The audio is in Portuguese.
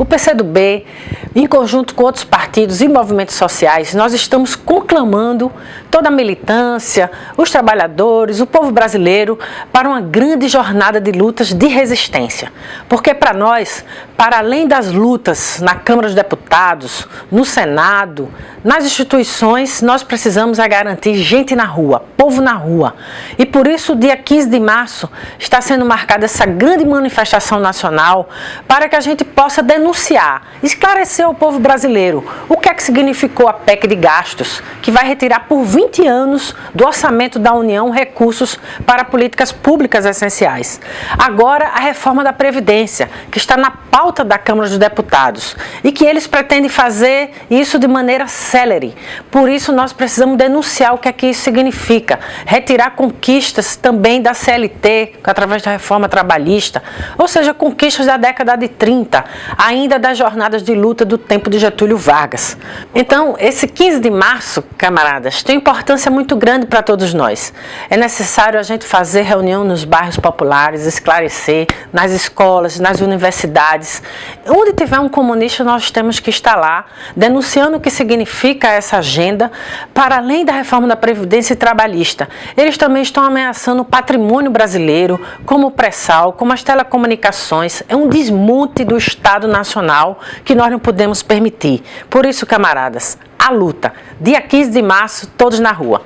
O PCdoB, em conjunto com outros partidos e movimentos sociais, nós estamos conclamando toda a militância, os trabalhadores, o povo brasileiro para uma grande jornada de lutas de resistência. Porque para nós, para além das lutas na Câmara dos Deputados, no Senado, nas instituições, nós precisamos garantir gente na rua, povo na rua. E por isso, dia 15 de março, está sendo marcada essa grande manifestação nacional para que a gente possa denunciar, esclarecer ao povo brasileiro o que é que significou a PEC de gastos, que vai retirar por 20 anos do orçamento da União recursos para políticas públicas essenciais. Agora, a reforma da Previdência, que está na pauta da Câmara dos Deputados e que eles pretendem fazer isso de maneira célere. Por isso, nós precisamos denunciar o que é que isso significa, retirar conquistas também da CLT, através da reforma trabalhista, ou seja, conquistas da década de 30, ainda das jornadas de luta do tempo de Getúlio Vargas. Então, esse 15 de março, camaradas, tem importância muito grande para todos nós. É necessário a gente fazer reunião nos bairros populares, esclarecer, nas escolas, nas universidades. Onde tiver um comunista, nós temos que estar lá, denunciando o que significa essa agenda, para além da reforma da Previdência Trabalhista. Eles também estão ameaçando o patrimônio brasileiro, como o pré-sal, como as telecomunicações. É um desmonte do Estado Nacional que nós não podemos permitir. Por isso, camaradas, a luta. Dia 15 de março, todos na rua.